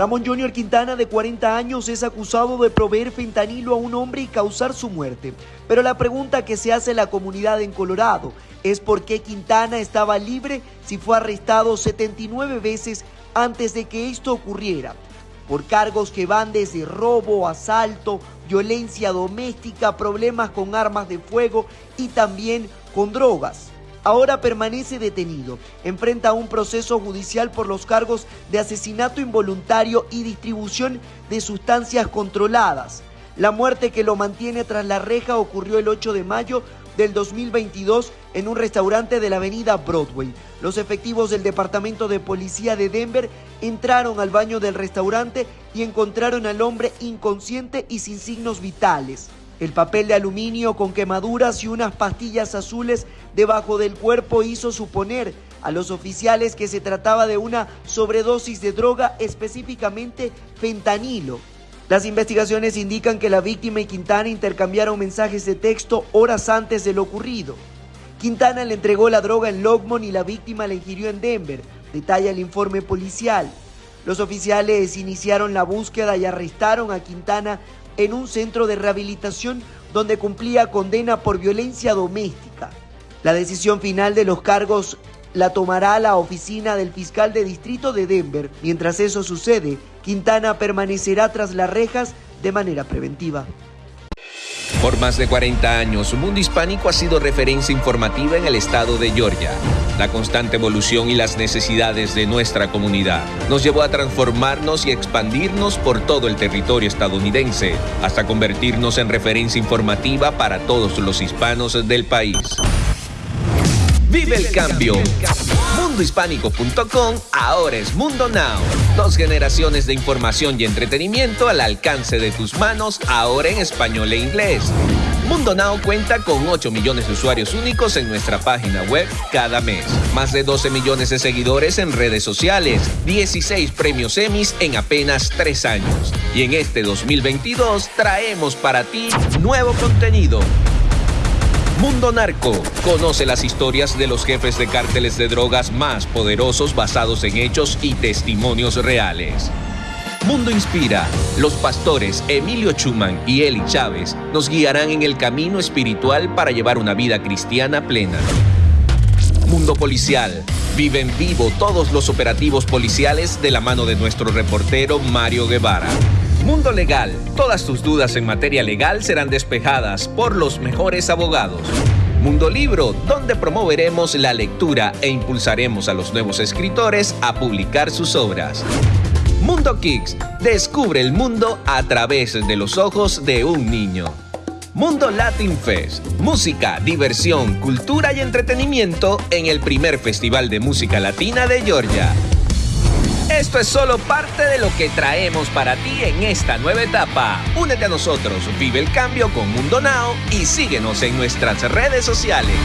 Ramón Junior Quintana, de 40 años, es acusado de proveer fentanilo a un hombre y causar su muerte. Pero la pregunta que se hace la comunidad en Colorado es por qué Quintana estaba libre si fue arrestado 79 veces antes de que esto ocurriera, por cargos que van desde robo, asalto, violencia doméstica, problemas con armas de fuego y también con drogas ahora permanece detenido. Enfrenta un proceso judicial por los cargos de asesinato involuntario y distribución de sustancias controladas. La muerte que lo mantiene tras la reja ocurrió el 8 de mayo del 2022 en un restaurante de la avenida Broadway. Los efectivos del Departamento de Policía de Denver entraron al baño del restaurante y encontraron al hombre inconsciente y sin signos vitales. El papel de aluminio con quemaduras y unas pastillas azules debajo del cuerpo hizo suponer a los oficiales que se trataba de una sobredosis de droga, específicamente fentanilo. Las investigaciones indican que la víctima y Quintana intercambiaron mensajes de texto horas antes de lo ocurrido. Quintana le entregó la droga en Logmont y la víctima la ingirió en Denver, detalla el informe policial. Los oficiales iniciaron la búsqueda y arrestaron a Quintana en un centro de rehabilitación donde cumplía condena por violencia doméstica. La decisión final de los cargos la tomará la oficina del fiscal de distrito de Denver. Mientras eso sucede, Quintana permanecerá tras las rejas de manera preventiva. Por más de 40 años, Mundo Hispánico ha sido referencia informativa en el estado de Georgia. La constante evolución y las necesidades de nuestra comunidad nos llevó a transformarnos y expandirnos por todo el territorio estadounidense, hasta convertirnos en referencia informativa para todos los hispanos del país. Vive el cambio. Mundohispánico.com ahora es Mundo Now. Dos generaciones de información y entretenimiento al alcance de tus manos, ahora en español e inglés. Mundo Now cuenta con 8 millones de usuarios únicos en nuestra página web cada mes. Más de 12 millones de seguidores en redes sociales. 16 premios Emmys en apenas 3 años. Y en este 2022 traemos para ti nuevo contenido Mundo Narco. Conoce las historias de los jefes de cárteles de drogas más poderosos basados en hechos y testimonios reales. Mundo Inspira. Los pastores Emilio Chuman y Eli Chávez nos guiarán en el camino espiritual para llevar una vida cristiana plena. Mundo Policial. Vive en vivo todos los operativos policiales de la mano de nuestro reportero Mario Guevara. Mundo Legal. Todas tus dudas en materia legal serán despejadas por los mejores abogados. Mundo Libro, donde promoveremos la lectura e impulsaremos a los nuevos escritores a publicar sus obras. Mundo Kicks, descubre el mundo a través de los ojos de un niño. Mundo Latin Fest, música, diversión, cultura y entretenimiento en el primer Festival de Música Latina de Georgia. Esto es solo parte de lo que traemos para ti en esta nueva etapa. Únete a nosotros, vive el cambio con Mundo Now y síguenos en nuestras redes sociales.